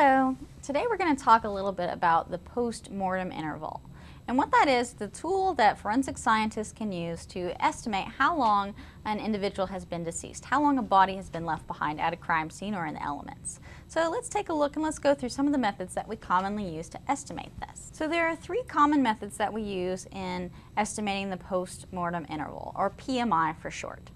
Hello. Today we're going to talk a little bit about the post-mortem interval. And what that is, the tool that forensic scientists can use to estimate how long an individual has been deceased, how long a body has been left behind at a crime scene or in the elements. So let's take a look and let's go through some of the methods that we commonly use to estimate this. So there are three common methods that we use in estimating the post-mortem interval, or PMI for short.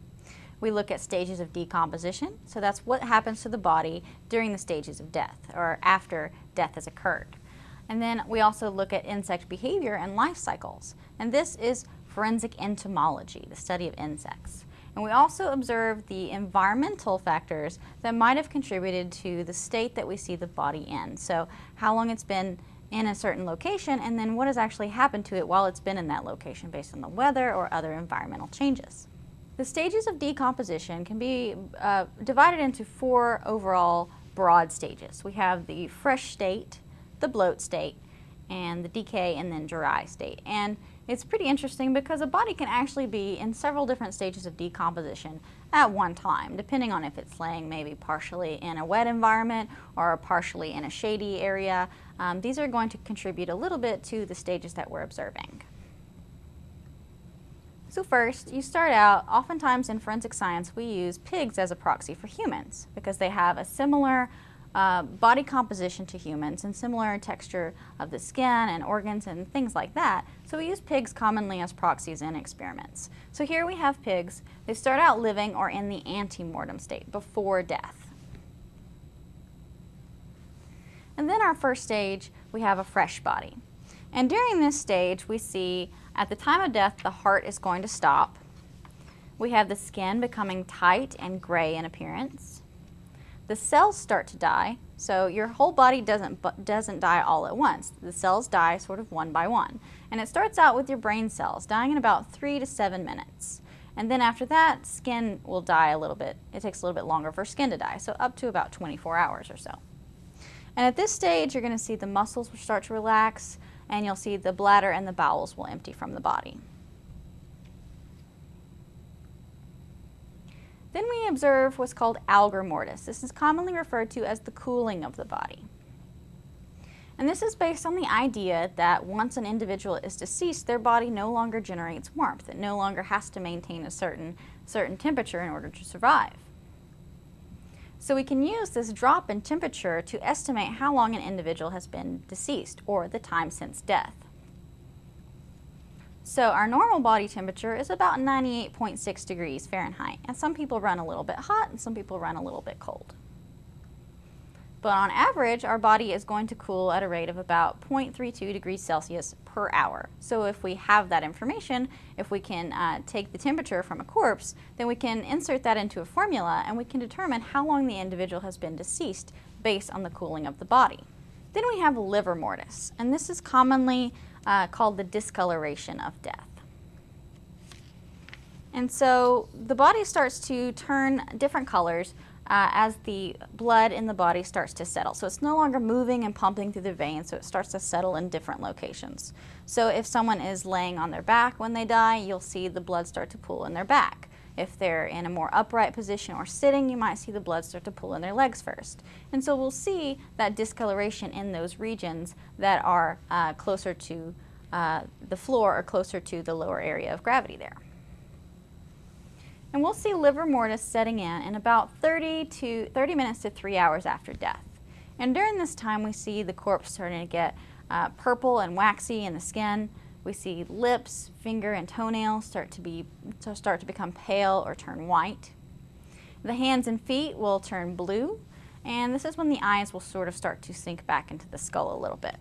We look at stages of decomposition, so that's what happens to the body during the stages of death, or after death has occurred. And then we also look at insect behavior and life cycles. And this is forensic entomology, the study of insects. And we also observe the environmental factors that might have contributed to the state that we see the body in. So how long it's been in a certain location and then what has actually happened to it while it's been in that location based on the weather or other environmental changes. The stages of decomposition can be uh, divided into four overall broad stages. We have the fresh state, the bloat state, and the decay and then dry state. And it's pretty interesting because a body can actually be in several different stages of decomposition at one time, depending on if it's laying maybe partially in a wet environment or partially in a shady area. Um, these are going to contribute a little bit to the stages that we're observing. So first, you start out, oftentimes in forensic science, we use pigs as a proxy for humans because they have a similar uh, body composition to humans and similar texture of the skin and organs and things like that. So we use pigs commonly as proxies in experiments. So here we have pigs. They start out living or in the ante-mortem state, before death. And then our first stage, we have a fresh body. And during this stage, we see at the time of death, the heart is going to stop. We have the skin becoming tight and gray in appearance the cells start to die. So your whole body doesn't, doesn't die all at once. The cells die sort of one by one. And it starts out with your brain cells dying in about three to seven minutes. And then after that, skin will die a little bit. It takes a little bit longer for skin to die, so up to about 24 hours or so. And at this stage, you're going to see the muscles will start to relax, and you'll see the bladder and the bowels will empty from the body. Then we observe what's called algor mortis. This is commonly referred to as the cooling of the body. And this is based on the idea that once an individual is deceased, their body no longer generates warmth. It no longer has to maintain a certain, certain temperature in order to survive. So we can use this drop in temperature to estimate how long an individual has been deceased, or the time since death. So our normal body temperature is about 98.6 degrees Fahrenheit, and some people run a little bit hot and some people run a little bit cold. But on average, our body is going to cool at a rate of about 0.32 degrees Celsius per hour. So if we have that information, if we can uh, take the temperature from a corpse, then we can insert that into a formula and we can determine how long the individual has been deceased based on the cooling of the body. Then we have livor mortis, and this is commonly uh, called the discoloration of death. And so the body starts to turn different colors uh, as the blood in the body starts to settle. So it's no longer moving and pumping through the veins, so it starts to settle in different locations. So if someone is laying on their back when they die, you'll see the blood start to pool in their back. If they're in a more upright position or sitting, you might see the blood start to pool in their legs first. And so we'll see that discoloration in those regions that are uh, closer to uh, the floor or closer to the lower area of gravity there. And we'll see livor mortis setting in in about 30 to 30 minutes to three hours after death. And during this time, we see the corpse starting to get uh, purple and waxy in the skin. We see lips, finger, and toenails start to, be, to start to become pale or turn white. The hands and feet will turn blue, and this is when the eyes will sort of start to sink back into the skull a little bit.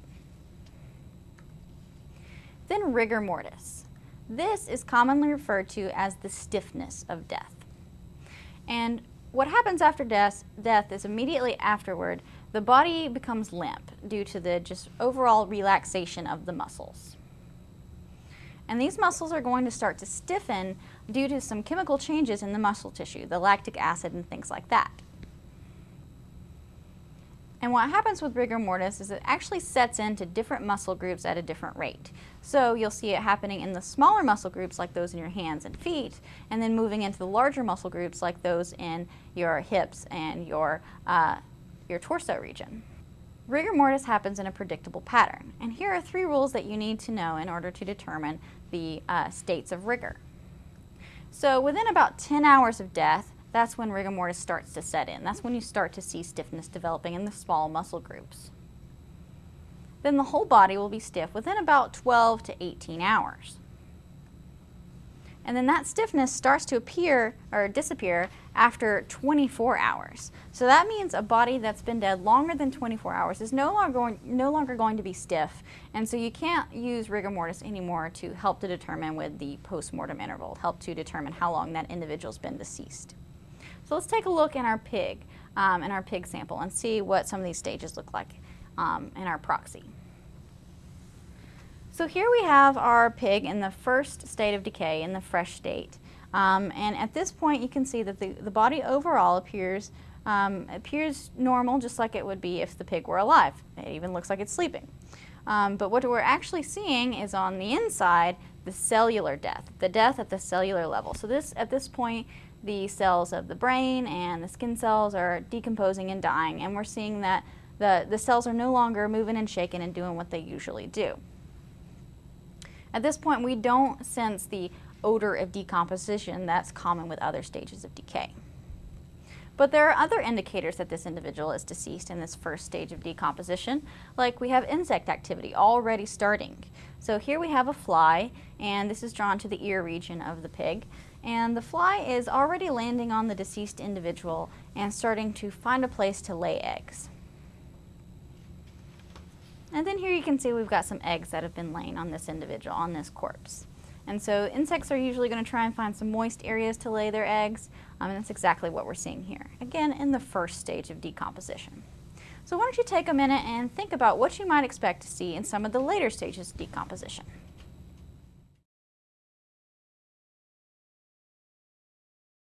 Then rigor mortis. This is commonly referred to as the stiffness of death. And what happens after death, death is immediately afterward, the body becomes limp due to the just overall relaxation of the muscles. And these muscles are going to start to stiffen due to some chemical changes in the muscle tissue, the lactic acid and things like that. And what happens with rigor mortis is it actually sets into different muscle groups at a different rate. So you'll see it happening in the smaller muscle groups like those in your hands and feet, and then moving into the larger muscle groups like those in your hips and your, uh, your torso region. Rigor mortis happens in a predictable pattern, and here are three rules that you need to know in order to determine the uh, states of rigor. So within about 10 hours of death, that's when rigor mortis starts to set in. That's when you start to see stiffness developing in the small muscle groups. Then the whole body will be stiff within about 12 to 18 hours. And then that stiffness starts to appear or disappear after 24 hours. So that means a body that's been dead longer than 24 hours is no longer going, no longer going to be stiff. And so you can't use rigor mortis anymore to help to determine with the post-mortem interval, help to determine how long that individual's been deceased. So let's take a look in our pig, um, in our pig sample and see what some of these stages look like um, in our proxy. So here we have our pig in the first state of decay, in the fresh state. Um, and at this point you can see that the, the body overall appears, um, appears normal just like it would be if the pig were alive. It even looks like it's sleeping. Um, but what we're actually seeing is on the inside the cellular death, the death at the cellular level. So this, at this point the cells of the brain and the skin cells are decomposing and dying and we're seeing that the, the cells are no longer moving and shaking and doing what they usually do. At this point, we don't sense the odor of decomposition that's common with other stages of decay. But there are other indicators that this individual is deceased in this first stage of decomposition, like we have insect activity already starting. So here we have a fly, and this is drawn to the ear region of the pig, and the fly is already landing on the deceased individual and starting to find a place to lay eggs. And then here you can see we've got some eggs that have been laying on this individual, on this corpse. And so insects are usually going to try and find some moist areas to lay their eggs, um, and that's exactly what we're seeing here, again in the first stage of decomposition. So why don't you take a minute and think about what you might expect to see in some of the later stages of decomposition.